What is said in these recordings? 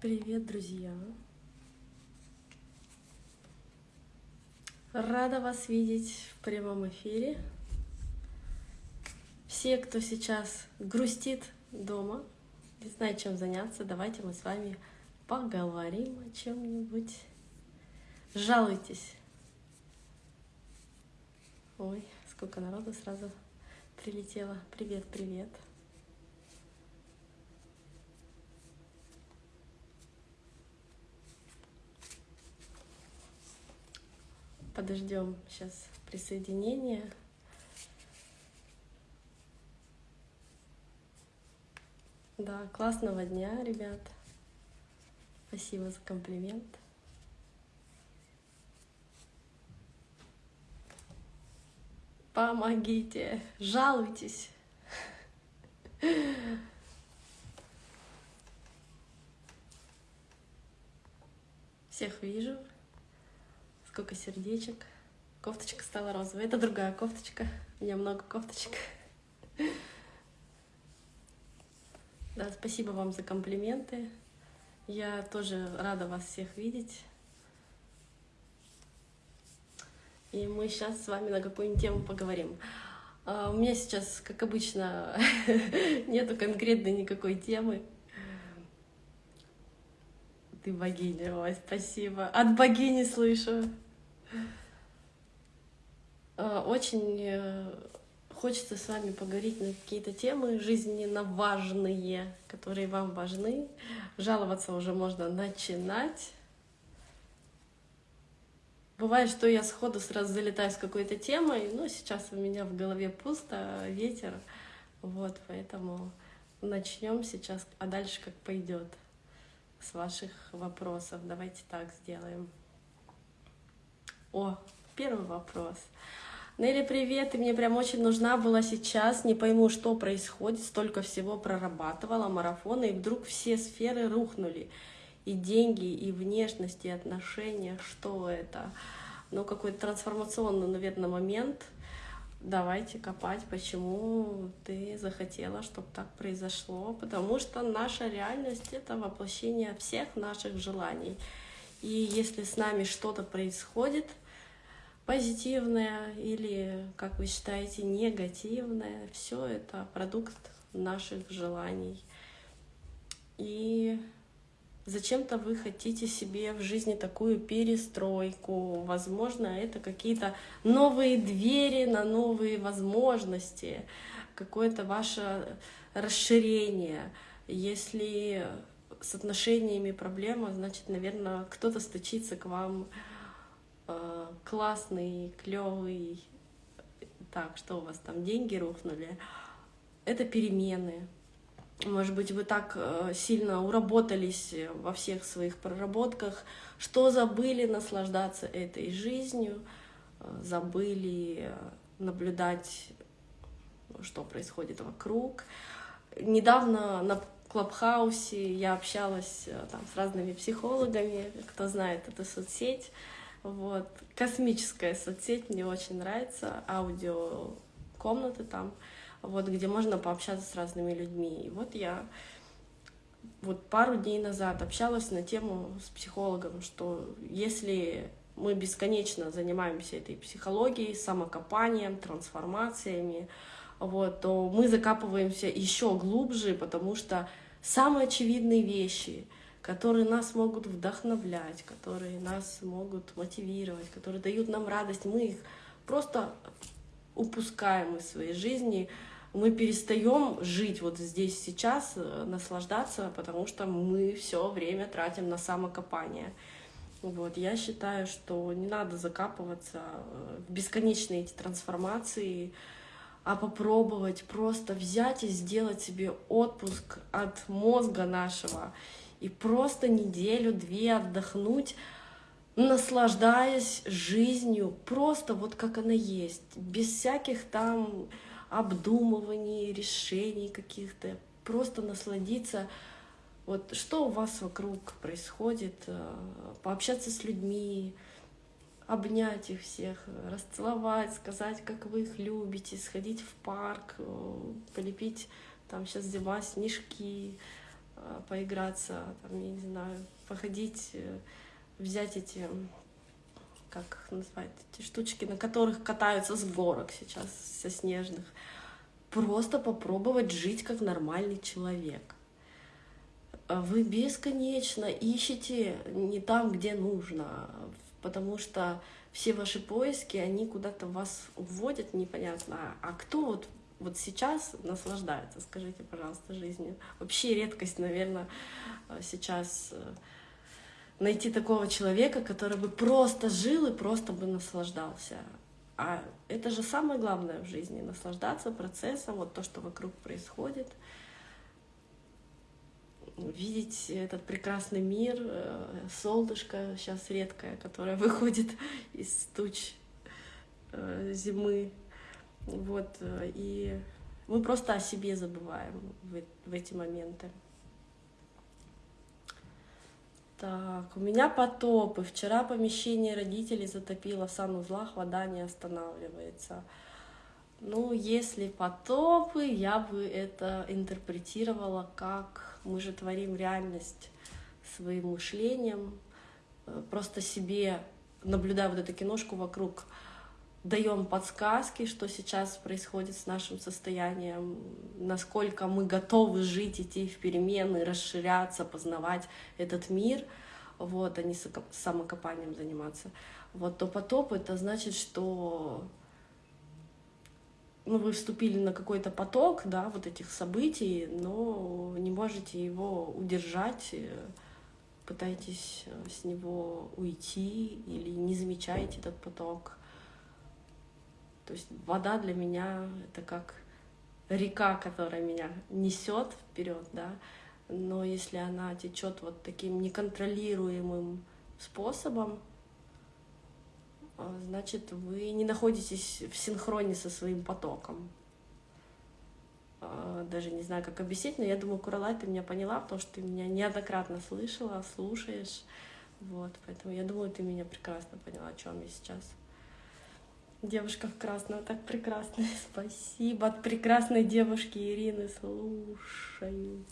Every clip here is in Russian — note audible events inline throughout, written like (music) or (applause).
Привет, друзья! Рада вас видеть в прямом эфире. Все, кто сейчас грустит дома, не знает, чем заняться, давайте мы с вами поговорим о чем-нибудь. Жалуйтесь. Ой, сколько народу сразу прилетело. Привет, привет. Подождем сейчас присоединения. Да, классного дня, ребят. Спасибо за комплимент. Помогите, жалуйтесь. Всех вижу. Сколько сердечек. Кофточка стала розовой. Это другая кофточка. У меня много кофточек. Да, спасибо вам за комплименты. Я тоже рада вас всех видеть. И мы сейчас с вами на какую-нибудь тему поговорим. А, у меня сейчас, как обычно, (laughs) нету конкретной никакой темы. Ты богиня, ой, спасибо. От богини слышу. А, очень э, хочется с вами поговорить на какие-то темы жизненно важные, которые вам важны. Жаловаться уже можно начинать. Бывает, что я сходу сразу залетаю с какой-то темой, но сейчас у меня в голове пусто, ветер. Вот, поэтому начнем сейчас, а дальше как пойдет с ваших вопросов. Давайте так сделаем. О, первый вопрос. Нелли, привет, ты мне прям очень нужна была сейчас, не пойму, что происходит, столько всего прорабатывала, марафоны, и вдруг все сферы рухнули. И деньги, и внешность, и отношения, что это? Ну, какой-то трансформационный, наверное, момент. Давайте копать, почему ты захотела, чтобы так произошло. Потому что наша реальность — это воплощение всех наших желаний. И если с нами что-то происходит — позитивное или, как вы считаете, негативное. Все это продукт наших желаний. И зачем-то вы хотите себе в жизни такую перестройку. Возможно, это какие-то новые двери на новые возможности, какое-то ваше расширение. Если с отношениями проблема, значит, наверное, кто-то стучится к вам Э, классный, клевый, так, что у вас там, деньги рухнули, это перемены. Может быть, вы так э, сильно уработались во всех своих проработках, что забыли наслаждаться этой жизнью, э, забыли наблюдать, что происходит вокруг. Недавно на Клабхаусе я общалась там, с разными психологами, кто знает эту соцсеть, вот. Космическая соцсеть мне очень нравится, аудио комнаты там, вот, где можно пообщаться с разными людьми. И вот я вот пару дней назад общалась на тему с психологом, что если мы бесконечно занимаемся этой психологией, самокопанием, трансформациями, вот, то мы закапываемся еще глубже, потому что самые очевидные вещи — которые нас могут вдохновлять, которые нас могут мотивировать, которые дают нам радость. Мы их просто упускаем из своей жизни, мы перестаем жить вот здесь сейчас, э, наслаждаться, потому что мы все время тратим на самокопание. Вот, я считаю, что не надо закапываться э, в бесконечные эти трансформации, а попробовать просто взять и сделать себе отпуск от мозга нашего и просто неделю-две отдохнуть, наслаждаясь жизнью, просто вот как она есть, без всяких там обдумываний, решений каких-то, просто насладиться, вот что у вас вокруг происходит, э, пообщаться с людьми, обнять их всех, расцеловать, сказать, как вы их любите, сходить в парк, э, полепить, там сейчас зима, снежки, э, поиграться, там, я не знаю, походить, взять эти, как назвать, эти штучки, на которых катаются с горок сейчас, со снежных. Просто попробовать жить как нормальный человек. Вы бесконечно ищете не там, где нужно, потому что все ваши поиски, они куда-то вас вводят непонятно. А кто вот, вот сейчас наслаждается, скажите, пожалуйста, жизнью? Вообще редкость, наверное, сейчас э, найти такого человека, который бы просто жил и просто бы наслаждался. А это же самое главное в жизни — наслаждаться процессом, вот то, что вокруг происходит — видеть этот прекрасный мир, э, солнышко сейчас редкое, которое (laughs) выходит из туч э, зимы. Вот, э, и мы просто о себе забываем в, в эти моменты. Так, у меня потопы. Вчера помещение родителей затопило в санузлах, вода не останавливается. Ну, если потопы, я бы это интерпретировала как мы же творим реальность своим мышлением, э, просто себе, наблюдая вот эту киношку вокруг, даем подсказки, что сейчас происходит с нашим состоянием, насколько мы готовы жить, идти в перемены, расширяться, познавать этот мир, вот, а не самокопанием заниматься. Вот, то потоп — это значит, что ну, вы вступили на какой-то поток, да, вот этих событий, но не можете его удержать, э, пытаетесь э, с него уйти или не замечаете этот поток. То есть вода для меня это как река, которая меня несет вперед, да, но если она течет вот таким неконтролируемым способом, а, значит, вы не находитесь в синхроне со своим потоком. А, даже не знаю, как объяснить, но я думаю, Куралай, ты меня поняла, потому что ты меня неоднократно слышала, слушаешь. Вот, поэтому я думаю, ты меня прекрасно поняла, о чем я сейчас. Девушка в красном, так прекрасно. (laughs) Спасибо от прекрасной девушки Ирины. Слушаю.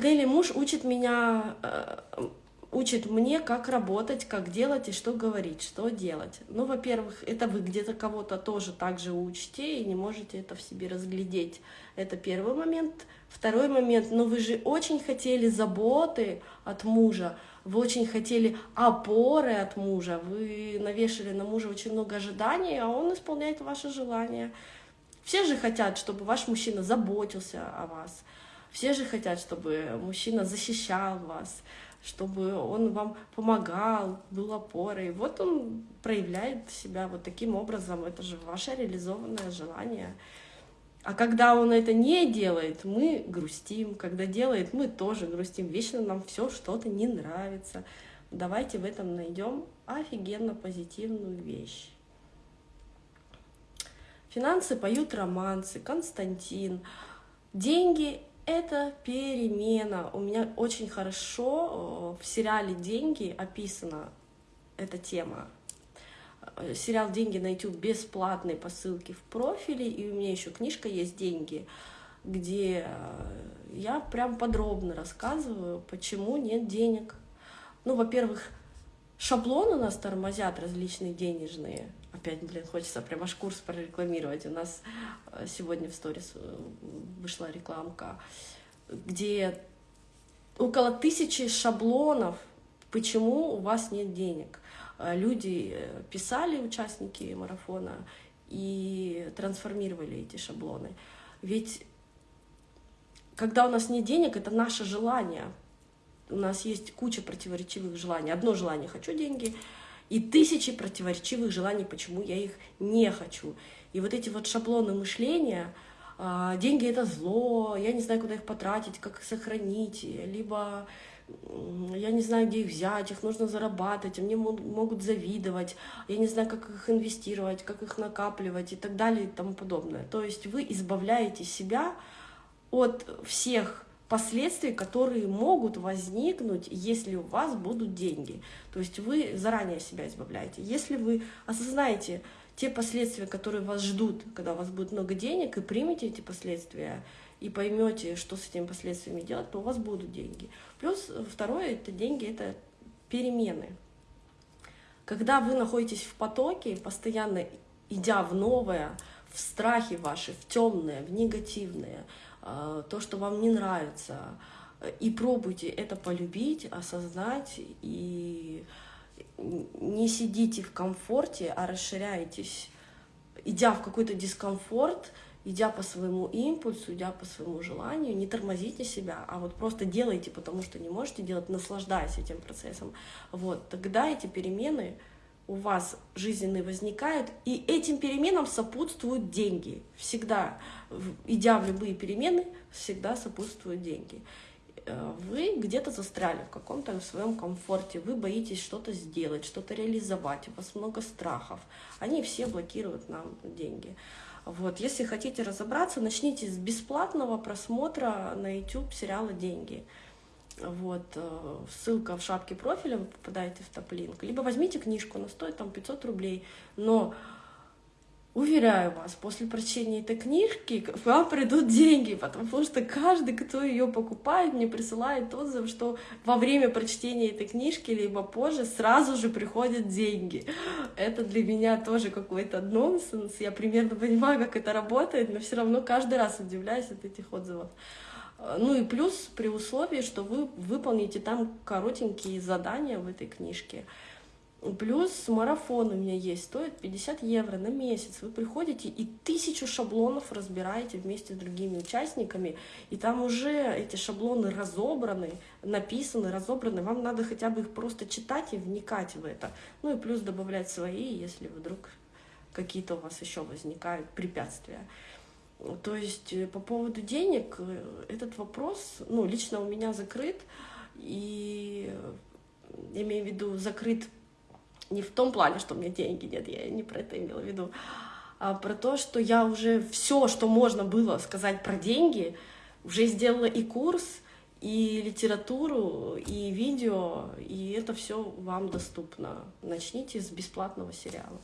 Дели муж учит меня э, учит мне, как работать, как делать и что говорить, что делать. Ну, во-первых, это вы где-то кого-то тоже так же учите и не можете это в себе разглядеть. Это первый момент. Второй момент, ну вы же очень хотели заботы от мужа, вы очень хотели опоры от мужа, вы навешали на мужа очень много ожиданий, а он исполняет ваши желания. Все же хотят, чтобы ваш мужчина заботился о вас. Все же хотят, чтобы мужчина защищал вас чтобы он вам помогал, был опорой. Вот он проявляет себя вот таким образом. Это же ваше реализованное желание. А когда он это не делает, мы грустим. Когда делает, мы тоже грустим. Вечно нам все что-то не нравится. Давайте в этом найдем офигенно позитивную вещь. Финансы поют романсы, Константин. Деньги это перемена. У меня очень хорошо э, в сериале «Деньги» описана эта тема. Сериал «Деньги» на YouTube бесплатные по ссылке в профиле, и у меня еще книжка есть «Деньги», где э, я прям подробно рассказываю, почему нет денег. Ну, во-первых, шаблоны у нас тормозят различные денежные, опять, блин, хочется прям аж курс прорекламировать. У нас э, сегодня в сторис э, вышла рекламка, где около тысячи шаблонов, почему у вас нет денег. Э, люди писали, участники марафона, и трансформировали эти шаблоны. Ведь когда у нас нет денег, это наше желание. У нас есть куча противоречивых желаний. Одно желание — хочу деньги — и тысячи противоречивых желаний, почему я их не хочу. И вот эти вот шаблоны мышления, а, деньги это зло, я не знаю, куда их потратить, как их сохранить, либо я не знаю, где их взять, их нужно зарабатывать, мне могут завидовать, я не знаю, как их инвестировать, как их накапливать и так далее и тому подобное. То есть вы избавляете себя от всех последствий, которые могут возникнуть, если у вас будут деньги. То есть вы заранее себя избавляете. Если вы осознаете, те последствия, которые вас ждут, когда у вас будет много денег, и примете эти последствия, и поймете, что с этими последствиями делать, то у вас будут деньги. Плюс второе, это деньги, это перемены. Когда вы находитесь в потоке, постоянно идя в новое, в страхе ваши, в темное, в негативное, а, то, что вам не нравится, и пробуйте это полюбить, осознать, и не сидите в комфорте, а расширяйтесь, идя в какой-то дискомфорт, идя по своему импульсу, идя по своему желанию, не тормозите себя, а вот просто делайте, потому что не можете делать, наслаждаясь этим процессом. Вот, тогда эти перемены у вас жизненные возникают, и этим переменам сопутствуют деньги. Всегда, идя в любые перемены, всегда сопутствуют деньги. Э, вы где-то застряли в каком-то своем комфорте, вы боитесь что-то сделать, что-то реализовать, у вас много страхов. Они все блокируют нам деньги. Вот. Если хотите разобраться, начните с бесплатного просмотра на YouTube сериала «Деньги». Вот, э, ссылка в шапке профиля, вы попадаете в топ-линк. Либо возьмите книжку, она стоит там 500 рублей. Но Уверяю вас, после прочтения этой книжки к вам придут деньги, потому что каждый, кто ее покупает, мне присылает отзыв, что во время прочтения этой книжки, либо позже, сразу же приходят деньги. Это для меня тоже какой-то нонсенс. Я примерно понимаю, как это работает, но все равно каждый раз удивляюсь от этих отзывов. Ну и плюс при условии, что вы выполните там коротенькие задания в этой книжке. Плюс марафон у меня есть, стоит 50 евро на месяц. Вы приходите и тысячу шаблонов разбираете вместе с другими участниками, и там уже эти шаблоны разобраны, написаны, разобраны. Вам надо хотя бы их просто читать и вникать в это. Ну и плюс добавлять свои, если вдруг какие-то у вас еще возникают препятствия. То есть э, по поводу денег э, этот вопрос, ну, лично у меня закрыт, и э, имею в виду закрыт не в том плане, что у меня деньги нет, я не про это имела в виду, а про то, что я уже все, что можно было сказать про деньги, уже сделала и курс, и литературу, и видео, и это все вам доступно. Начните с бесплатного сериала.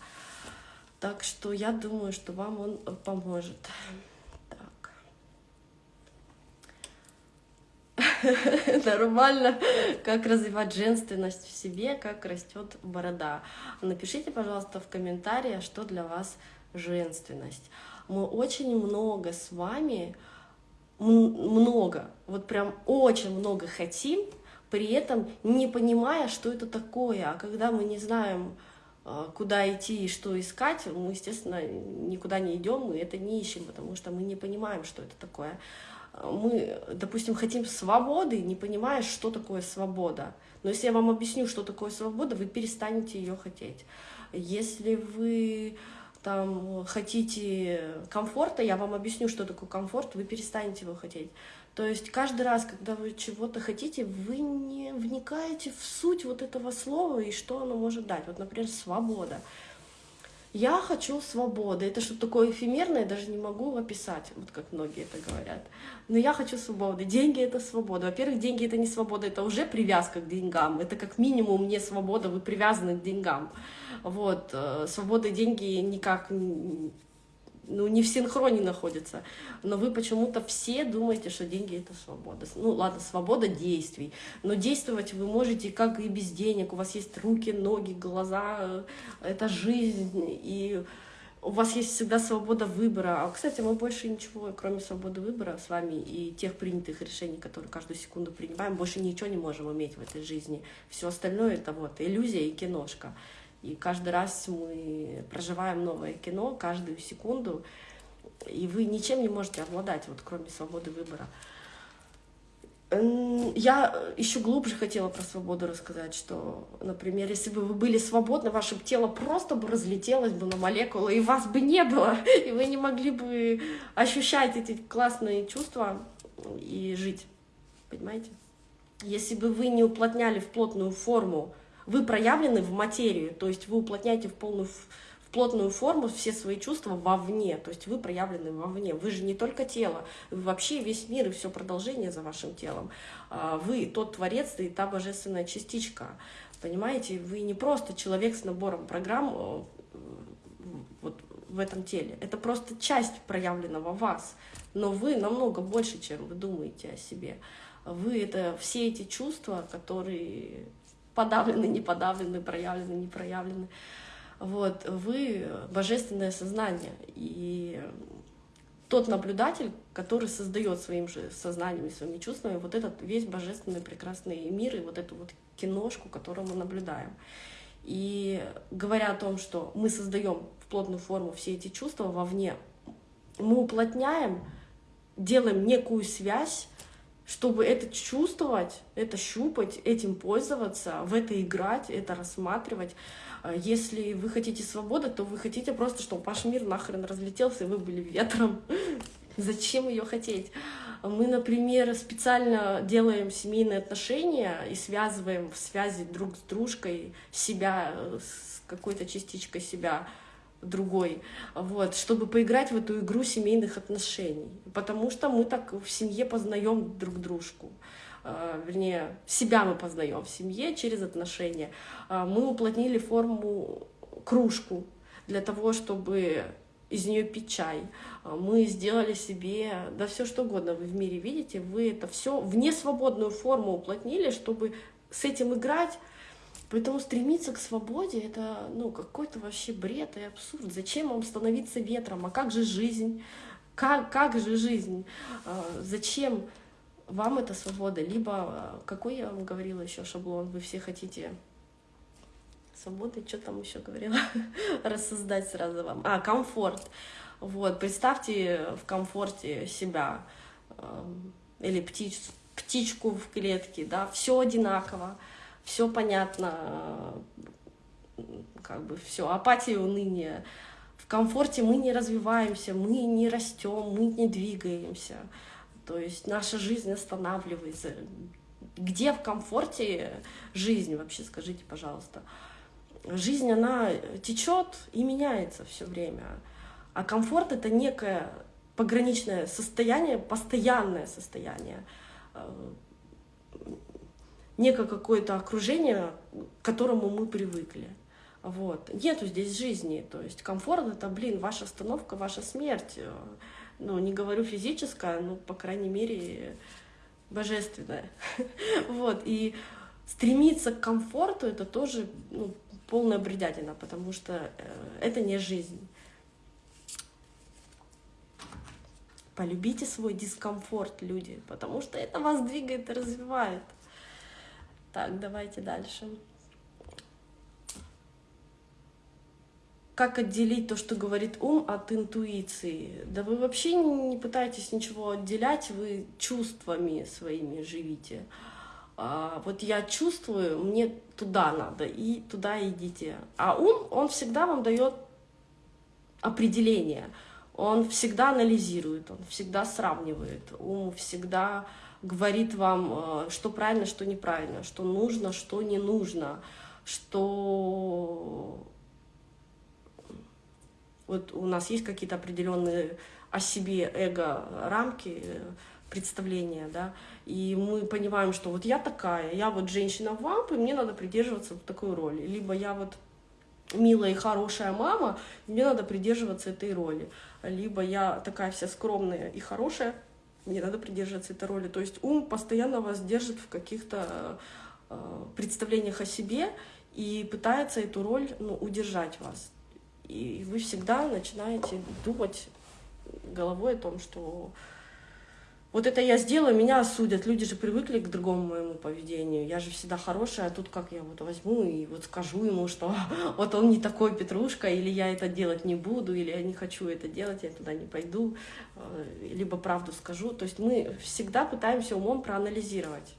Так что я думаю, что вам он поможет. (laughs) нормально, как развивать женственность в себе, как растет борода. Напишите, пожалуйста, в комментариях, что для вас женственность. Мы очень много с вами, много, вот прям очень много хотим, при этом не понимая, что это такое. А когда мы не знаем, а, куда идти и что искать, мы, естественно, никуда не идем, мы это не ищем, потому что мы не понимаем, что это такое мы, допустим, хотим свободы, не понимая, что такое свобода. Но если я вам объясню, что такое свобода, вы перестанете ее хотеть. Если вы там хотите комфорта, я вам объясню, что такое комфорт, вы перестанете его хотеть. То есть каждый раз, когда вы чего-то хотите, вы не вникаете в суть вот этого слова и что оно может дать. Вот, например, свобода. Я хочу свободы. Это что-то такое эфемерное, даже не могу описать, вот как многие это говорят. Но я хочу свободы. Деньги — это свобода. Во-первых, деньги — это не свобода, это уже привязка к деньгам. Это как минимум не свобода, вы привязаны к деньгам. Вот. Э, свобода и деньги никак ну, не в синхроне находятся, но вы почему-то все думаете, что деньги — это свобода. Ну, ладно, свобода действий, но действовать вы можете как и без денег, у вас есть руки, ноги, глаза, это жизнь, и у вас есть всегда свобода выбора. А, кстати, мы больше ничего, кроме свободы выбора с вами и тех принятых решений, которые каждую секунду принимаем, больше ничего не можем иметь в этой жизни. Все остальное — это вот иллюзия и киношка. И каждый раз мы проживаем новое кино, каждую секунду, и вы ничем не можете обладать, вот кроме свободы выбора. Я еще глубже хотела про свободу рассказать, что, например, если бы вы были свободны, ваше тело просто бы разлетелось бы на молекулы, и вас бы не было, (laughs) и вы не могли бы ощущать эти классные чувства и жить, понимаете? Если бы вы не уплотняли в плотную форму вы проявлены в материю, то есть вы уплотняете в полную в плотную форму все свои чувства вовне, то есть вы проявлены вовне. Вы же не только тело, вы вообще весь мир и все продолжение за вашим телом. А, вы тот творец и та божественная частичка. Понимаете, вы не просто человек с набором программ, вот в этом теле. Это просто часть проявленного вас. Но вы намного больше, чем вы думаете о себе. Вы — это все эти чувства, которые подавлены, не подавлены, проявлены, не проявлены. Вот, вы — божественное сознание. И тот наблюдатель, который создает своим же сознанием и своими чувствами вот этот весь божественный прекрасный мир и вот эту вот киношку, которую мы наблюдаем. И говоря о том, что мы создаем в плотную форму все эти чувства вовне, мы уплотняем, делаем некую связь, чтобы это чувствовать, это щупать, этим пользоваться, в это играть, это рассматривать. А если вы хотите свободы, то вы хотите просто, чтобы ваш мир нахрен разлетелся, и вы были ветром. (laughs) Зачем ее хотеть? Мы, например, специально делаем семейные отношения и связываем в связи друг с дружкой себя с какой-то частичкой себя другой, вот, чтобы поиграть в эту игру семейных отношений. Потому что мы так в семье познаем друг дружку. А, вернее, себя мы познаем в семье через отношения. А, мы уплотнили форму кружку для того, чтобы из нее пить чай. А, мы сделали себе, да все что угодно вы в мире видите, вы это все в несвободную форму уплотнили, чтобы с этим играть. Поэтому стремиться к свободе — это ну, какой-то вообще бред и абсурд. Зачем вам становиться ветром? А как же жизнь? Как, как же жизнь? Зачем вам это свобода, либо, э, какой я вам говорила еще шаблон, вы все хотите свободы, что там еще говорила, (laughs) рассоздать сразу вам. А, комфорт. Вот, представьте в комфорте себя или птиц, птичку в клетке, да, все одинаково, все понятно, как бы все, апатия, уныние. В комфорте мы не развиваемся, мы не растем, мы не двигаемся. То есть наша жизнь останавливается. Где в комфорте жизнь вообще, скажите, пожалуйста. Жизнь, она течет и меняется все время. А комфорт — это некое пограничное состояние, постоянное состояние, некое какое-то окружение, к которому мы привыкли. Вот. Нету здесь жизни. То есть комфорт — это, блин, ваша остановка, ваша смерть ну, не говорю физическое, но, по крайней мере, божественное. (laughs) вот, и стремиться к комфорту — это тоже ну, полная бредятина, потому что э, это не жизнь. Полюбите свой дискомфорт, люди, потому что это вас двигает и развивает. Так, давайте дальше. как отделить то, что говорит ум, от интуиции? Да вы вообще не пытаетесь ничего отделять, вы чувствами своими живите. А, вот я чувствую, мне туда надо, и туда идите. А ум, он всегда вам дает определение, он всегда анализирует, он всегда сравнивает, ум всегда говорит вам, э, что правильно, что неправильно, что нужно, что не нужно, что вот у нас есть какие-то определенные о себе эго-рамки, представления, да, и мы понимаем, что вот я такая, я вот женщина вамп, и мне надо придерживаться вот такой роли, либо я вот милая и хорошая мама, мне надо придерживаться этой роли, либо я такая вся скромная и хорошая, мне надо придерживаться этой роли. То есть ум постоянно вас держит в каких-то э, представлениях о себе и пытается эту роль ну, удержать вас. И вы всегда начинаете думать головой о том, что вот это я сделаю, меня осудят. Люди же привыкли к другому моему поведению. Я же всегда хорошая, а тут как я вот возьму и вот скажу ему, что (laughs) вот он не такой Петрушка, или я это делать не буду, или я не хочу это делать, я туда не пойду, э, либо правду скажу. То есть мы всегда пытаемся умом проанализировать.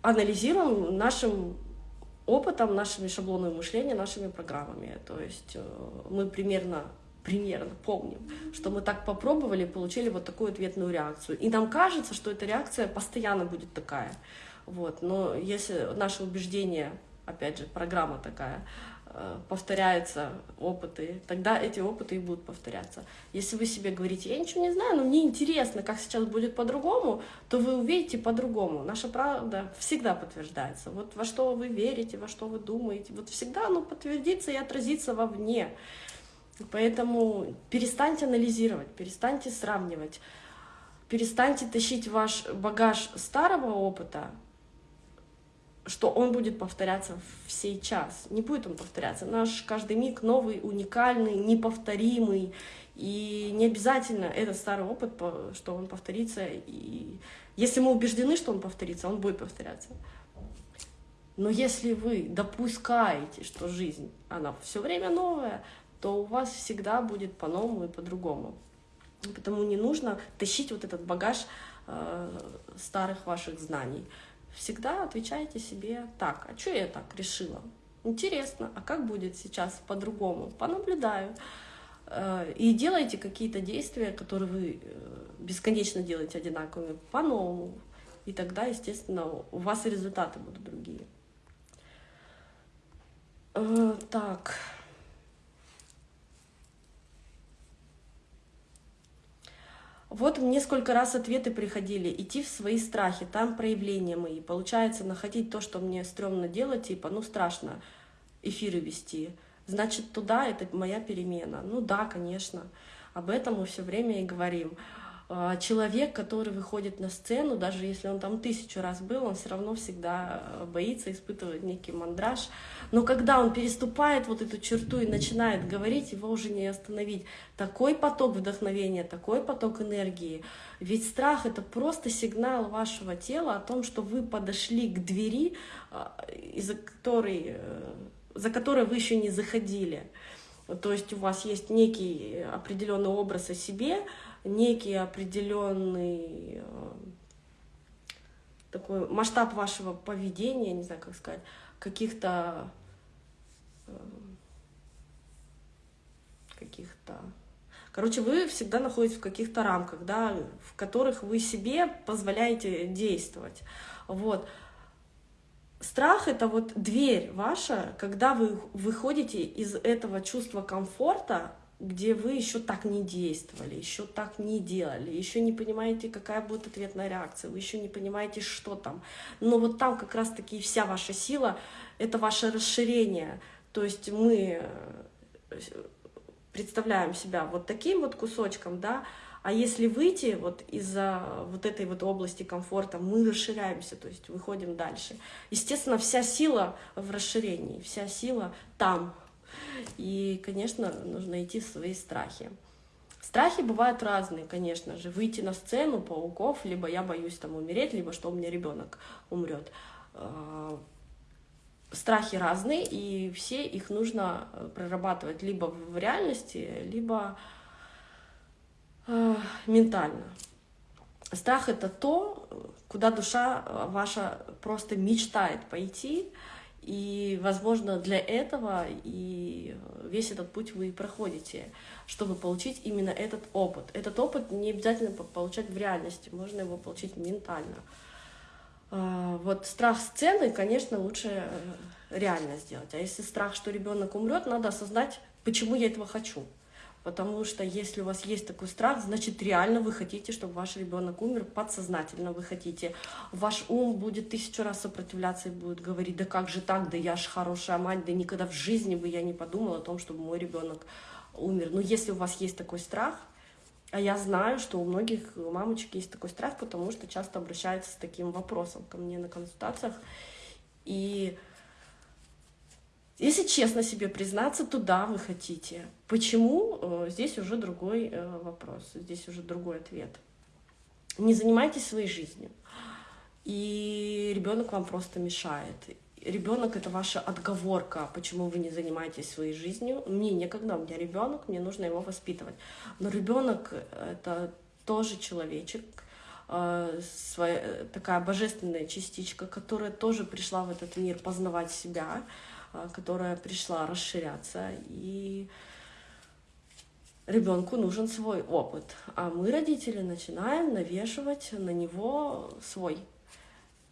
Анализируем нашим опытом, нашими шаблонами мышления, нашими программами. То есть э, мы примерно примерно помним, что мы так попробовали, получили вот такую ответную реакцию. И нам кажется, что эта реакция постоянно будет такая. Вот. Но если наше убеждение, опять же, программа такая, э, повторяются опыты, тогда эти опыты и будут повторяться. Если вы себе говорите, я ничего не знаю, но мне интересно, как сейчас будет по-другому, то вы увидите по-другому. Наша правда всегда подтверждается. Вот во что вы верите, во что вы думаете, вот всегда оно подтвердится и отразится вовне. Поэтому перестаньте анализировать, перестаньте сравнивать, перестаньте тащить ваш багаж старого опыта, что он будет повторяться в сейчас. Не будет он повторяться. Наш каждый миг новый, уникальный, неповторимый. И не обязательно этот старый опыт, что он повторится. И если мы убеждены, что он повторится, он будет повторяться. Но если вы допускаете, что жизнь, она все время новая, то у вас всегда будет по-новому и по-другому. Потому не нужно тащить вот этот багаж э, старых ваших знаний. Всегда отвечайте себе так, а что я так решила? Интересно, а как будет сейчас по-другому? Понаблюдаю. Э, и делайте какие-то действия, которые вы э, бесконечно делаете одинаковыми, по-новому. И тогда, естественно, у вас и результаты будут другие. Э, так. Вот мне сколько раз ответы приходили, идти в свои страхи, там проявления мои. Получается, находить то, что мне стрёмно делать, типа, ну страшно эфиры вести. Значит, туда это моя перемена. Ну да, конечно, об этом мы все время и говорим. А, человек, который выходит на сцену, даже если он там тысячу раз был, он все равно всегда э, боится, испытывает некий мандраж. Но когда он переступает вот эту черту и начинает говорить, его уже не остановить. Такой поток вдохновения, такой поток энергии. Ведь страх — это просто сигнал вашего тела о том, что вы подошли к двери, а, из-за которой, э, за которой вы еще не заходили. То есть у вас есть некий определенный образ о себе, некий определенный э, такой масштаб вашего поведения, не знаю, как сказать, каких-то э, каких-то... Короче, вы всегда находитесь в каких-то рамках, да, в которых вы себе позволяете действовать. Вот. Страх — это вот дверь ваша, когда вы выходите из этого чувства комфорта, где вы еще так не действовали, еще так не делали, еще не понимаете, какая будет ответная реакция, вы еще не понимаете, что там. Но вот там как раз-таки вся ваша сила — это ваше расширение. То есть мы э, представляем себя вот таким вот кусочком, да, а если выйти вот из-за вот этой вот области комфорта, мы расширяемся, то есть выходим дальше. Естественно, вся сила в расширении, вся сила там, и, конечно, нужно идти в свои страхи. Страхи бывают разные, конечно же. Выйти на сцену пауков, либо я боюсь там умереть, либо что у меня ребенок умрет. А, страхи разные, и все их нужно э, прорабатывать либо в реальности, либо э, ментально. Страх — это то, куда душа ваша просто мечтает пойти, и, возможно, для этого и весь этот путь вы проходите, чтобы получить именно этот опыт. Этот опыт не обязательно получать в реальности, можно его получить ментально. А, вот страх сцены, конечно, лучше э, реально сделать. А если страх, что ребенок умрет, надо осознать, почему я этого хочу. Потому что если у вас есть такой страх, значит реально вы хотите, чтобы ваш ребенок умер, подсознательно вы хотите. Ваш ум будет тысячу раз сопротивляться и будет говорить, да как же так, да я ж хорошая мать, да никогда в жизни бы я не подумала о том, чтобы мой ребенок умер. Но если у вас есть такой страх, а я знаю, что у многих мамочек есть такой страх, потому что часто обращаются с таким вопросом ко мне на консультациях. И если честно себе признаться, то да, вы хотите. Почему? Э, здесь уже другой э, вопрос, здесь уже другой ответ. Не занимайтесь своей жизнью, и ребенок вам просто мешает. Ребенок это ваша отговорка, почему вы не занимаетесь своей жизнью. Мне некогда, у меня ребенок, мне нужно его воспитывать. Но ребенок это тоже человечек, э, своя, такая божественная частичка, которая тоже пришла в этот мир познавать себя, которая пришла расширяться, и ребенку нужен свой опыт. А мы, родители, начинаем навешивать на него свой.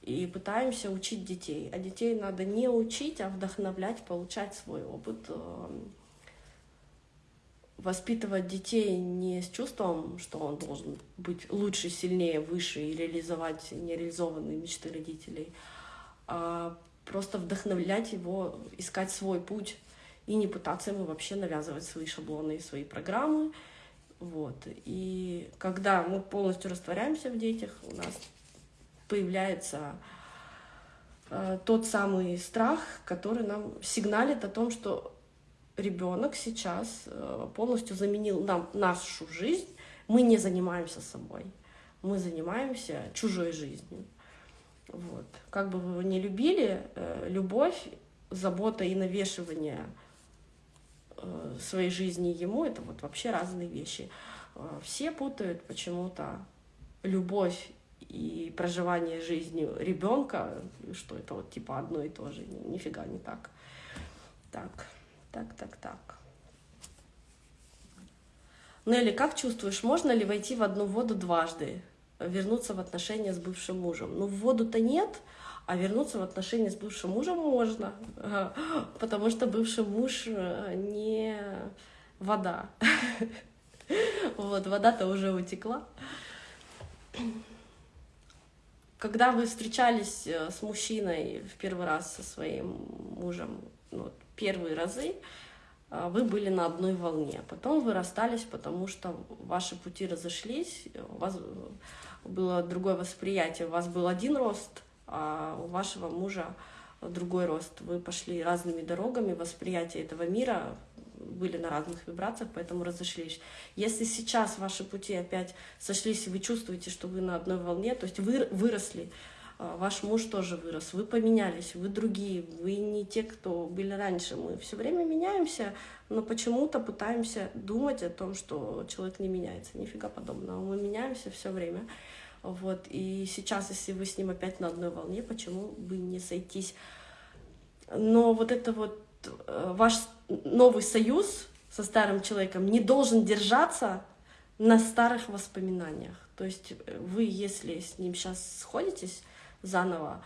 и пытаемся учить детей. А детей надо не учить, а вдохновлять, получать свой опыт, эм, воспитывать детей не с чувством, что он должен быть лучше, сильнее, выше и реализовать нереализованные мечты родителей, а просто вдохновлять его, искать свой путь и не пытаться ему вообще навязывать свои шаблоны и свои программы. Вот. И когда мы полностью растворяемся в детях, у нас появляется э, тот самый страх, который нам сигналит о том, что ребенок сейчас э, полностью заменил нам нашу жизнь, мы не занимаемся собой, мы занимаемся чужой жизнью. Вот. Как бы вы его ни любили, э, любовь, забота и навешивание э, своей жизни ему — это вот вообще разные вещи. Все путают почему-то любовь и проживание жизнью ребенка, что это вот типа одно и то же. Нифига не так. Так, так, так, так. Нелли, как чувствуешь, можно ли войти в одну воду дважды, вернуться в отношения с бывшим мужем? Ну, в воду-то нет, а вернуться в отношения с бывшим мужем можно, (laughs) потому что бывший муж э, не вода. (laughs) Вот, вода-то уже утекла. Когда вы встречались э, с мужчиной в первый раз со своим мужем, ну, первые разы, вы были на одной волне. Потом вы расстались, потому что ваши пути разошлись, у вас было другое восприятие, у вас был один рост, а у вашего мужа другой рост. Вы пошли разными дорогами, восприятие этого мира были на разных вибрациях, поэтому разошлись. Если сейчас ваши пути опять сошлись, и вы чувствуете, что вы на одной волне, то есть вы выросли, а, ваш муж тоже вырос, вы поменялись, вы другие, вы не те, кто были раньше. Мы все время меняемся, но почему-то пытаемся думать о том, что человек не меняется. Нифига подобного. Мы меняемся все время. Вот. И сейчас, если вы с ним опять на одной волне, почему бы не сойтись? Но вот это вот Э, ваш новый союз со старым человеком не должен держаться на старых воспоминаниях. То есть э, вы, если с ним сейчас сходитесь заново,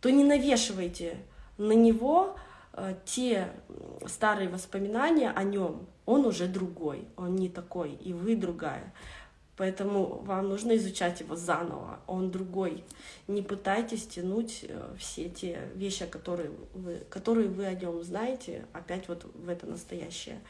то не навешивайте на него э, те старые воспоминания о нем. Он уже другой, он не такой, и вы другая. Поэтому вам нужно изучать его заново, он другой. Не пытайтесь тянуть э, все те вещи, которые вы, которые вы о нем знаете, опять вот в это настоящее.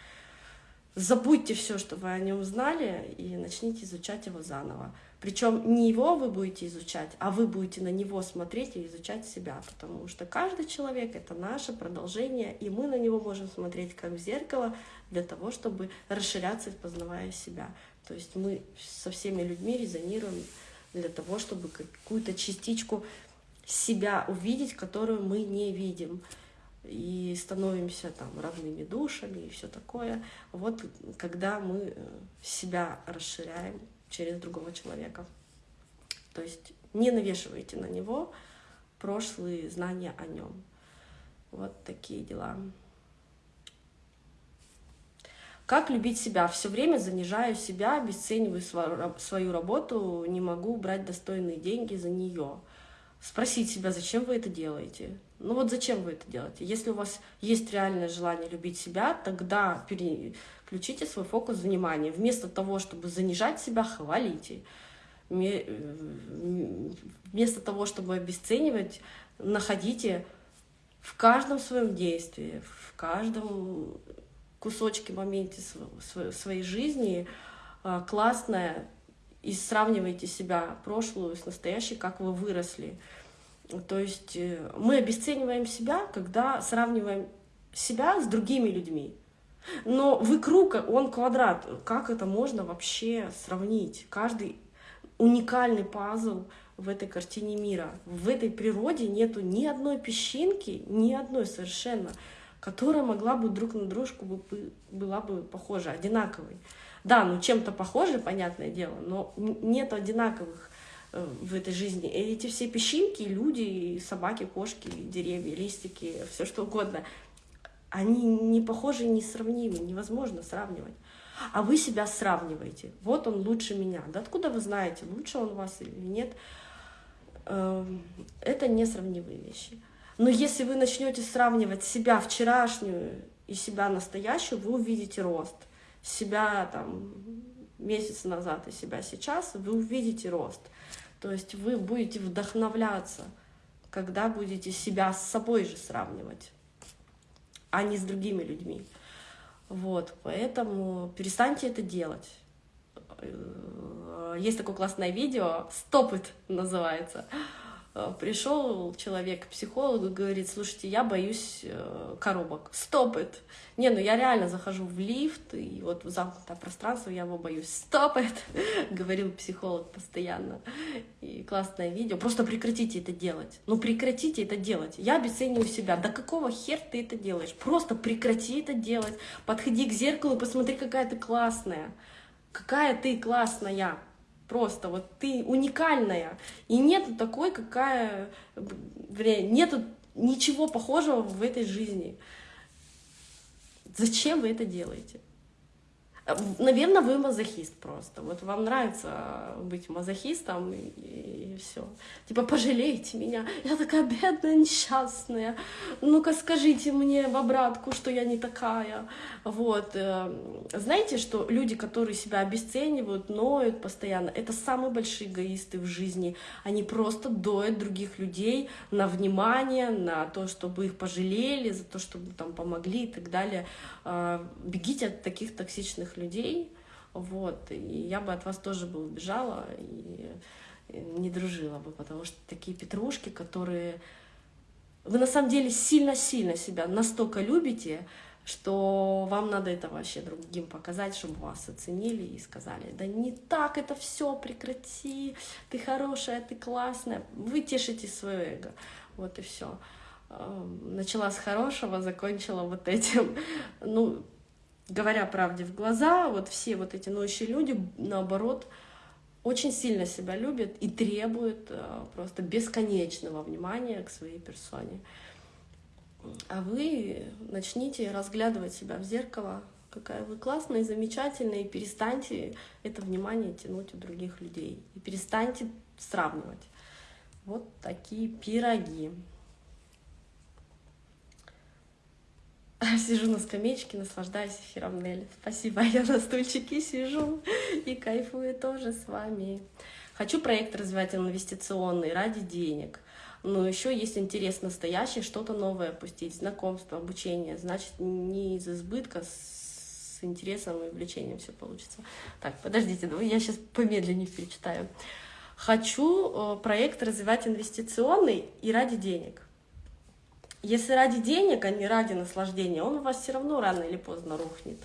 Забудьте все, что вы о нем знали, и начните изучать его заново. Причем не его вы будете изучать, а вы будете на него смотреть и изучать себя, потому что каждый человек — это наше продолжение, и мы на него можем смотреть как в зеркало для того, чтобы расширяться, познавая себя. То есть мы со всеми людьми резонируем для того, чтобы какую-то частичку себя увидеть, которую мы не видим. И становимся там равными душами и все такое. Вот когда мы э, себя расширяем через другого человека. То есть не навешивайте на него прошлые знания о нем. Вот такие дела. Как любить себя? Все время занижаю себя, обесцениваю свою работу, не могу брать достойные деньги за нее. Спросить себя, зачем вы это делаете? Ну вот зачем вы это делаете? Если у вас есть реальное желание любить себя, тогда переключите свой фокус внимания. Вместо того, чтобы занижать себя, хвалите. Вместо того, чтобы обесценивать, находите в каждом своем действии, в каждом кусочки моменте своей жизни а, классная, и сравнивайте себя прошлую с настоящей, как вы выросли. То есть э, мы обесцениваем себя, когда сравниваем себя с другими людьми. Но вы круг, он квадрат. Как это можно вообще сравнить? Каждый уникальный пазл в этой картине мира. В этой природе нету ни одной песчинки, ни одной совершенно которая могла бы друг на дружку бы, была бы похожа, одинаковой. Да, ну чем-то похожи, понятное дело, но нет одинаковых в этой жизни. И эти все песчинки, люди, собаки, кошки, деревья, листики, все что угодно, они не похожи, не сравнимы, невозможно сравнивать. А вы себя сравниваете. Вот он лучше меня. Да откуда вы знаете, лучше он вас или нет? эм, это несравнимые вещи. Но если вы начнете сравнивать себя вчерашнюю и себя настоящую, вы увидите рост. Себя там месяц назад и себя сейчас, вы увидите рост. То есть вы будете вдохновляться, когда будете себя с собой же сравнивать, а не с другими людьми. Вот, поэтому перестаньте это делать. Э, есть такое классное видео, «Stop it» называется. Э, пришел человек к психологу и говорит, слушайте, я боюсь э, коробок, стоп it. Не, ну я реально захожу в лифт, и вот в замкнутое пространство я его боюсь, стоп it, говорил психолог постоянно. И классное видео, просто прекратите это делать, ну прекратите это делать. Я обесцениваю себя, да какого хер ты это делаешь? Просто прекрати это делать, подходи к зеркалу и посмотри, какая ты классная, какая ты классная. Просто вот ты уникальная. И нету такой, какая... Нету ничего похожего в этой жизни. Зачем вы это делаете? Наверное, вы мазохист просто. Вот вам нравится быть мазохистом, и, и, все. Типа, пожалейте меня, я такая бедная, несчастная. Ну-ка скажите мне в обратку, что я не такая. Вот. Э, знаете, что люди, которые себя обесценивают, ноют постоянно, это самые большие эгоисты в жизни. Они просто доят других людей на внимание, на то, чтобы их пожалели, за то, чтобы там помогли и так далее. А, бегите от таких токсичных людей, вот, и я бы от вас тоже бы убежала и не дружила бы, потому что такие петрушки, которые... Вы на самом деле сильно-сильно себя настолько любите, что вам надо это вообще другим показать, чтобы вас оценили и сказали, да не так это все, прекрати, ты хорошая, ты классная, вы тешите свое эго, вот и все начала с хорошего, закончила вот этим. (laughs) Ну, говоря правде в глаза, вот все вот эти ноющие люди, наоборот, очень сильно себя любят и требуют э, просто бесконечного внимания к своей персоне. А вы начните разглядывать себя в зеркало, какая вы классная и замечательная, и перестаньте это внимание тянуть у других людей. И перестаньте сравнивать. Вот такие пироги. (laughs) Сижу на скамеечке, наслаждаюсь эфиром Нелли. Спасибо, (laughs) я на стульчике сижу (laughs) и кайфую тоже с вами. Хочу проект развивать инвестиционный ради денег. Но еще есть интерес настоящий, что-то новое опустить, знакомство, обучение. Значит, не из избытка, с интересом и увлечением все получится. Так, подождите, я сейчас помедленнее перечитаю. Хочу э, проект развивать инвестиционный и ради денег. Если ради денег, а не ради наслаждения, он у вас все равно рано или поздно рухнет.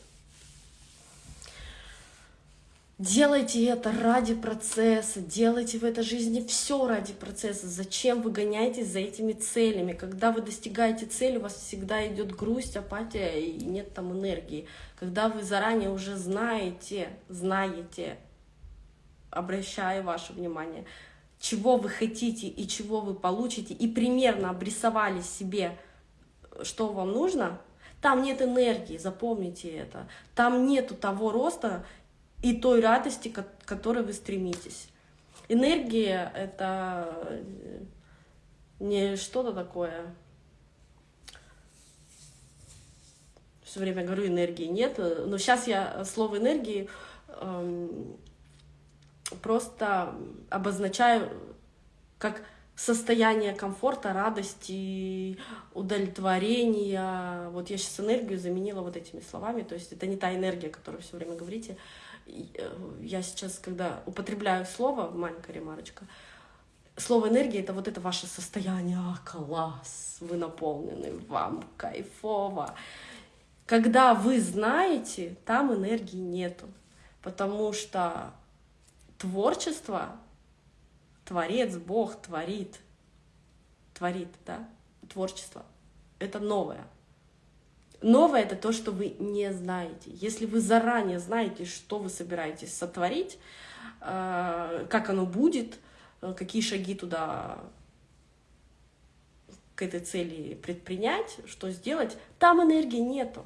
Делайте это ради процесса, делайте в этой жизни все ради процесса. Зачем вы гоняетесь за этими целями? Когда вы достигаете цели, у вас всегда идет грусть, апатия и нет там энергии. Когда вы заранее уже знаете, знаете, обращая ваше внимание, чего вы хотите и чего вы получите, и примерно обрисовали себе, что вам нужно, там нет энергии, запомните это. Там нету того роста и той радости, к которой вы стремитесь. Энергия — это не что-то такое. Все время говорю, энергии нет. Но сейчас я слово энергии эм, просто обозначаю как состояние комфорта, радости, удовлетворения. Вот я сейчас энергию заменила вот этими словами, то есть это не та энергия, которую все время говорите. Э, я сейчас, когда употребляю слово, маленькая ремарочка, слово энергия — это вот это ваше состояние, а, класс, вы наполнены, вам кайфово. Когда вы знаете, там энергии нету, потому что творчество, творец, Бог творит, творит, да, творчество, это новое. Новое — это то, что вы не знаете. Если вы заранее знаете, что вы собираетесь сотворить, э, как оно будет, э, какие шаги туда к этой цели предпринять, что сделать, там энергии нету.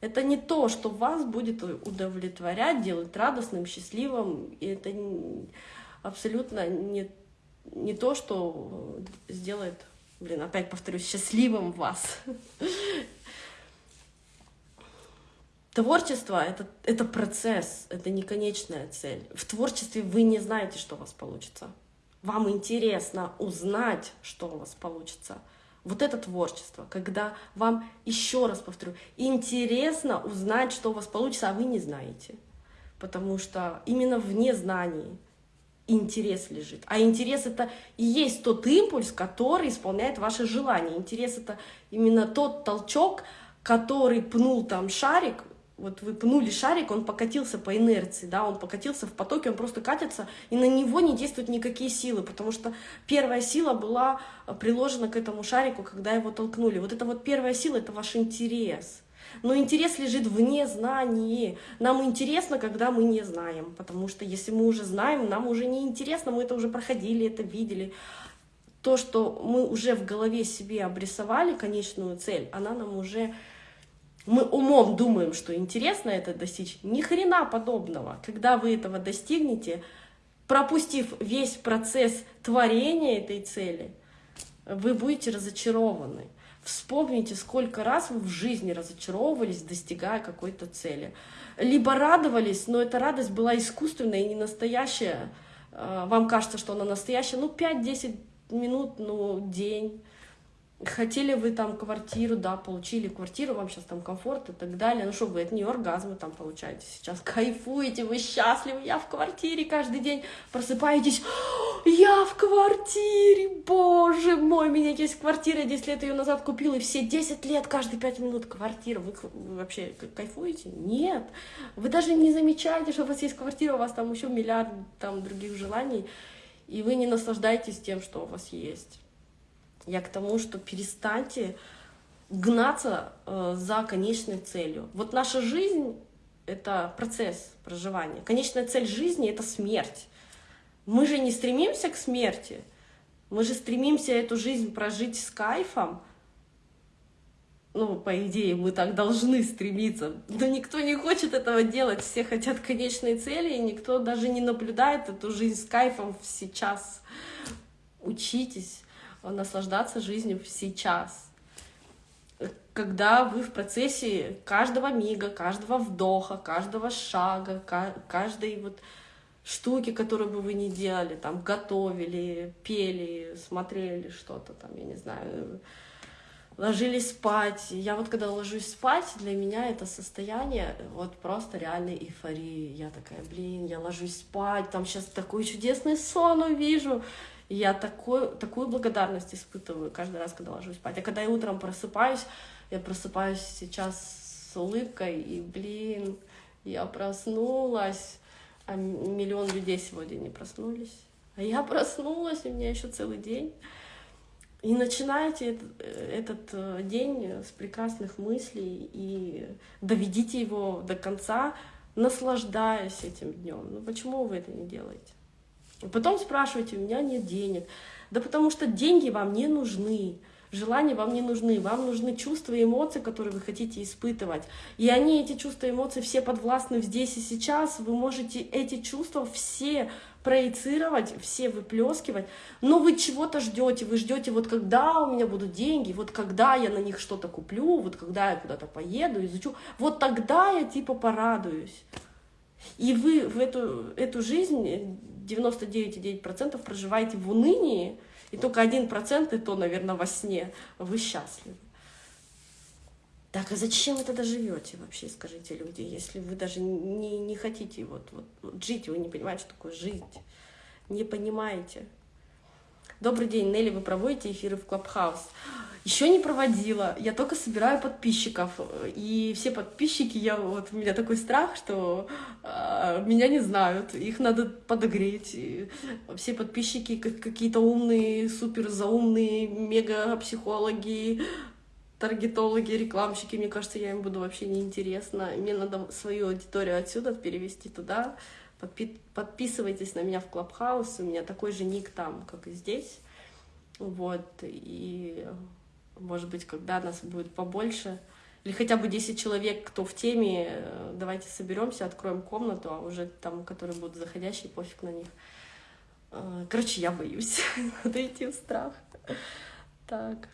Это не то, что вас будет удовлетворять, делать радостным, счастливым. И это абсолютно не, не то, что сделает, блин, опять повторюсь, счастливым вас. Творчество это, — это процесс, это не конечная цель. В творчестве вы не знаете, что у вас получится. Вам интересно узнать, что у вас получится. Вот это творчество, когда вам, еще раз повторю, интересно узнать, что у вас получится, а вы не знаете. Потому что именно в незнании интерес лежит. А интерес это и есть тот импульс, который исполняет ваше желание. Интерес это именно тот толчок, который пнул там шарик вот вы пнули шарик, он покатился по инерции, да, он покатился в потоке, он просто катится, и на него не действуют никакие силы, потому что первая сила была приложена к этому шарику, когда его толкнули. Вот это вот первая сила, это ваш интерес. Но интерес лежит в незнании. Нам интересно, когда мы не знаем, потому что если мы уже знаем, нам уже не интересно, мы это уже проходили, это видели. То, что мы уже в голове себе обрисовали конечную цель, она нам уже мы умом думаем, что интересно это достичь, ни хрена подобного. Когда вы этого достигнете, пропустив весь процесс творения этой цели, вы будете разочарованы. Вспомните, сколько раз вы в жизни разочаровывались, достигая какой-то цели. Либо радовались, но эта радость была искусственная и не настоящая. А, вам кажется, что она настоящая, ну 5-10 минут, ну день. Хотели вы там квартиру, да, получили квартиру, вам сейчас там комфорт и так далее. Ну что вы, это не оргазмы там получаете сейчас. (laughs) Кайфуете, вы счастливы, я в квартире каждый день. Просыпаетесь, (gasps) я в квартире, боже мой, у меня есть квартира, 10 лет ее назад купила, и все 10 лет, каждые 5 минут квартира. Вы вообще кайфуете? Нет. Вы даже не замечаете, что у вас есть квартира, у вас там еще миллиард там других желаний, и вы не наслаждаетесь тем, что у вас есть. Я к тому, что перестаньте гнаться э, за конечной целью. Вот наша жизнь — это процесс проживания. Конечная цель жизни — это смерть. Мы же не стремимся к смерти, мы же стремимся эту жизнь прожить с кайфом. Ну, по идее, мы так должны стремиться. Но никто не хочет этого делать. Все хотят конечной цели, и никто даже не наблюдает эту жизнь с кайфом сейчас. Учитесь наслаждаться жизнью сейчас. Когда вы в процессе каждого мига, каждого вдоха, каждого шага, каждой вот штуки, которую бы вы не делали, там, готовили, пели, смотрели что-то там, я не знаю, ложились спать. Я вот когда ложусь спать, для меня это состояние вот просто реальной эйфории. Я такая, блин, я ложусь спать, там сейчас такой чудесный сон увижу. Я такой, такую благодарность испытываю каждый раз, когда ложусь спать. А когда я утром просыпаюсь, я просыпаюсь сейчас с улыбкой, и, блин, я проснулась, а миллион людей сегодня не проснулись. А я проснулась, у меня еще целый день. И начинайте этот, этот э, день с прекрасных мыслей и доведите его до конца, наслаждаясь этим днем. Ну почему вы это не делаете? Потом спрашиваете, у меня нет денег. Да потому что деньги вам не нужны, желания вам не нужны, вам нужны чувства и эмоции, которые вы хотите испытывать. И они, эти чувства и эмоции, все подвластны здесь и сейчас. Вы можете эти чувства все проецировать, все выплескивать, но вы чего-то ждете, вы ждете, вот когда у меня будут деньги, вот когда я на них что-то куплю, вот когда я куда-то поеду, изучу, вот тогда я типа порадуюсь. И вы в эту, эту жизнь 99,9% проживаете в унынии, и только 1% и то, наверное, во сне вы счастливы. Так, а зачем вы тогда живете вообще, скажите люди, если вы даже не, не хотите вот, вот, вот жить, вы не понимаете, что такое жить, не понимаете. Добрый день, Нелли, вы проводите эфиры в Клабхаус? Еще не проводила, я только собираю подписчиков, и все подписчики, я вот у меня такой страх, что э, меня не знают, их надо подогреть. И все подписчики какие-то умные, супер заумные, мега психологи, таргетологи, рекламщики, мне кажется, я им буду вообще неинтересна. Мне надо свою аудиторию отсюда перевести туда, Подписывайтесь на меня в Клабхаус, у меня такой же ник там, как и здесь. Вот, и, может быть, когда нас будет побольше, или хотя бы 10 человек, кто в теме, давайте соберемся, откроем комнату, а уже там, которые будут заходящие, пофиг на них. А, короче, я боюсь (laughs) отойти в страх. Так.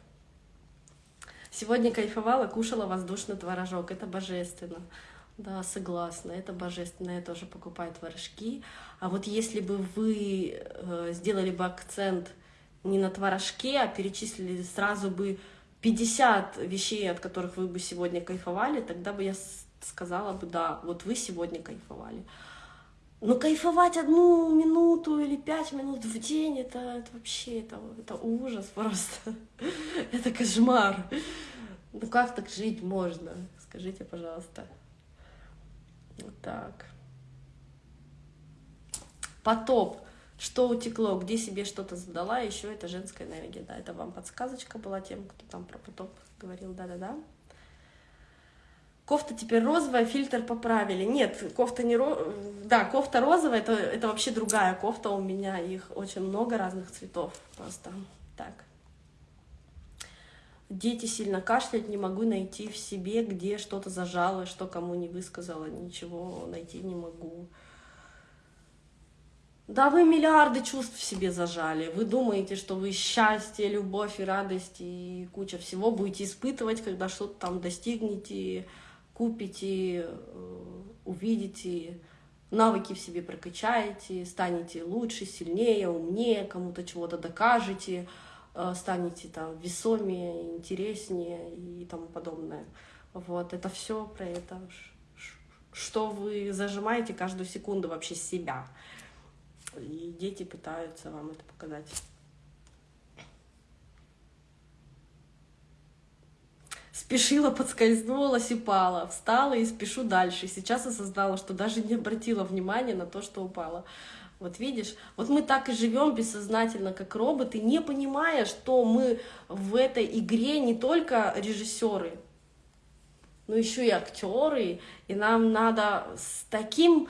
Сегодня кайфовала, кушала воздушный творожок. Это божественно. Да, согласна, это божественно. Я тоже покупаю творожки. А вот если бы вы э, сделали бы акцент не на творожке, а перечислили сразу бы 50 вещей, от которых вы бы сегодня кайфовали, тогда бы я сказала бы, да, вот вы сегодня кайфовали. Но кайфовать одну минуту или пять минут в день, это, это вообще, это, это ужас просто. (laughs) это кошмар. Ну как так жить можно? Скажите, пожалуйста. Вот так. Потоп. Что утекло, где себе что-то задала, еще это женская энергия. Да, это вам подсказочка была тем, кто там про потоп говорил. Да-да-да. Кофта теперь розовая, фильтр поправили. Нет, кофта не ро... Да, кофта розовая, это, это вообще другая кофта у меня. Их очень много разных цветов просто. Так. Дети сильно кашляют, не могу найти в себе, где что-то зажало, что кому не высказала, ничего найти не могу. Да вы миллиарды чувств в себе зажали. Вы думаете, что вы счастье, любовь и радость и куча всего будете испытывать, когда что-то там достигнете, купите, э, увидите, навыки в себе прокачаете, станете лучше, сильнее, умнее, кому-то чего-то докажете, станете там весомее, интереснее и тому подобное. Вот, это все про это, что вы зажимаете каждую секунду вообще себя. И дети пытаются вам это показать. Спешила, подскользнулась и пала. Встала и спешу дальше. Сейчас осознала, что даже не обратила внимания на то, что упала. Вот видишь, вот мы так и живем бессознательно, как роботы, не понимая, что мы в этой игре не только режиссеры, но еще и актеры, и нам надо с таким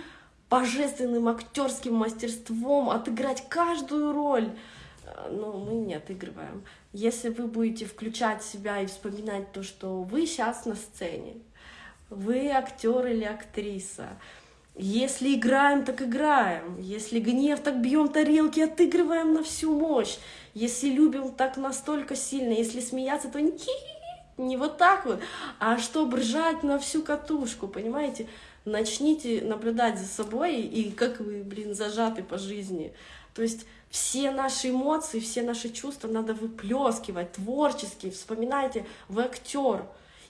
божественным актерским мастерством отыграть каждую роль. Но мы не отыгрываем. Если вы будете включать себя и вспоминать то, что вы сейчас на сцене, вы актер или актриса, если играем, так играем. Если гнев, так бьем тарелки, отыгрываем на всю мощь. Если любим так настолько сильно, если смеяться, то не, (laughs) не вот так вот, а чтобы ржать на всю катушку, понимаете? начните наблюдать за собой и как вы, блин, зажаты по жизни. То есть все наши эмоции, все наши чувства надо выплескивать творчески. Вспоминайте, вы актер,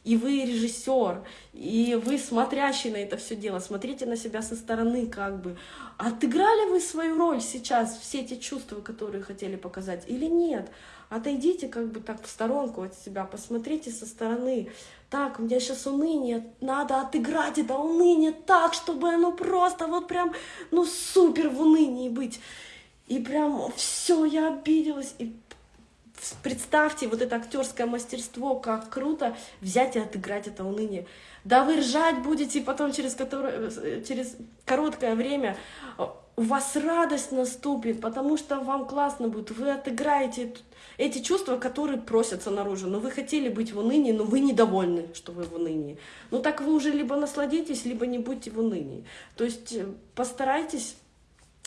и вы режиссер, и вы смотрящий на это все дело, смотрите на себя со стороны, как бы. Отыграли вы свою роль сейчас, все эти чувства, которые хотели показать, или нет? Отойдите как бы так в сторонку от себя, посмотрите со стороны. Так, у меня сейчас уныние, надо отыграть это уныние так, чтобы оно просто вот прям, ну супер в унынии быть. И прям все, я обиделась. И представьте вот это актерское мастерство, как круто взять и отыграть это уныние. Да вы ржать будете, потом через, которое, через короткое время у вас радость наступит, потому что вам классно будет, вы отыграете эти чувства, которые просятся наружу. Но вы хотели быть в унынии, но вы недовольны, что вы в унынии. Ну так вы уже либо насладитесь, либо не будьте в унынии. То есть э, постарайтесь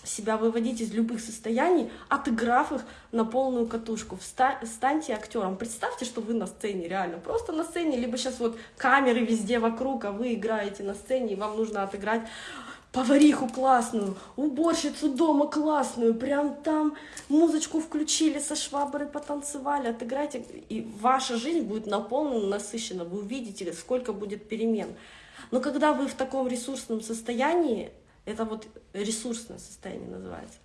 себя выводить из любых состояний, отыграв их на полную катушку. Станьте актером. Представьте, что вы на сцене, реально. Просто на сцене, либо сейчас вот камеры везде вокруг, а вы играете на сцене, и вам нужно отыграть повариху классную, уборщицу дома классную, прям там музычку включили, со шваброй потанцевали, отыграйте, и ваша жизнь будет наполнена, насыщена, вы увидите, сколько будет перемен. Но когда вы в таком ресурсном состоянии, это вот ресурсное состояние называется,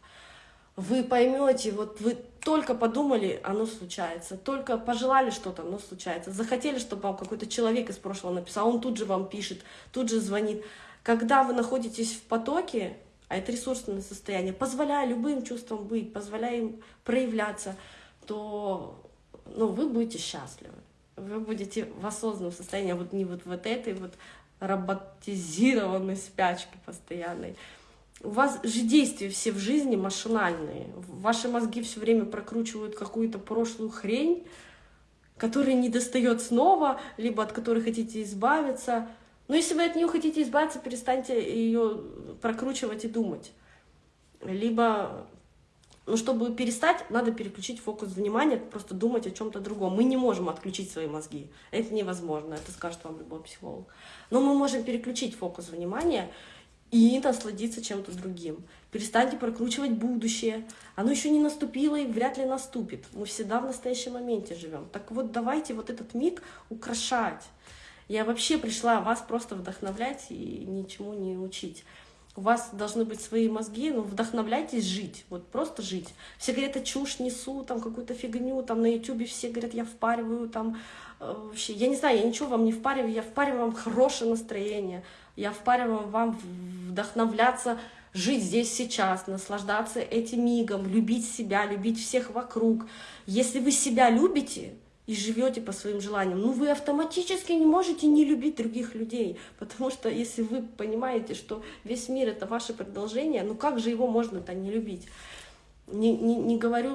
вы поймете, вот вы только подумали, оно случается, только пожелали что-то, оно случается, захотели, чтобы вам какой-то человек из прошлого написал, он тут же вам пишет, тут же звонит. Когда вы находитесь в потоке, а это ресурсное состояние, позволяя любым чувствам быть, позволяя им проявляться, то ну, вы будете счастливы. Вы будете в осознанном состоянии, а вот не вот, вот этой вот роботизированной спячки постоянной. У вас же действия все в жизни машинальные. Ваши мозги все время прокручивают какую-то прошлую хрень, которая не достает снова, либо от которой хотите избавиться — но если вы от нее хотите избавиться, перестаньте ее прокручивать и думать. Либо Но чтобы перестать, надо переключить фокус внимания, просто думать о чем-то другом. Мы не можем отключить свои мозги. Это невозможно, это скажет вам любой психолог. Но мы можем переключить фокус внимания и насладиться чем-то другим. Перестаньте прокручивать будущее. Оно еще не наступило и вряд ли наступит. Мы всегда в настоящем моменте живем. Так вот, давайте вот этот миг украшать. Я вообще пришла вас просто вдохновлять и ничему не учить. У вас должны быть свои мозги, но вдохновляйтесь жить, вот просто жить. Все говорят, это чушь несу, там какую-то фигню, там на ютубе все говорят, я впариваю, там э, вообще, я не знаю, я ничего вам не впариваю, я впариваю вам хорошее настроение, я впариваю вам вдохновляться, жить здесь сейчас, наслаждаться этим мигом, любить себя, любить всех вокруг. Если вы себя любите, и живете по своим желаниям, ну вы автоматически не можете не любить других людей, потому что если вы понимаете, что весь мир это ваше продолжение, ну как же его можно-то не любить? Не, не, не говорю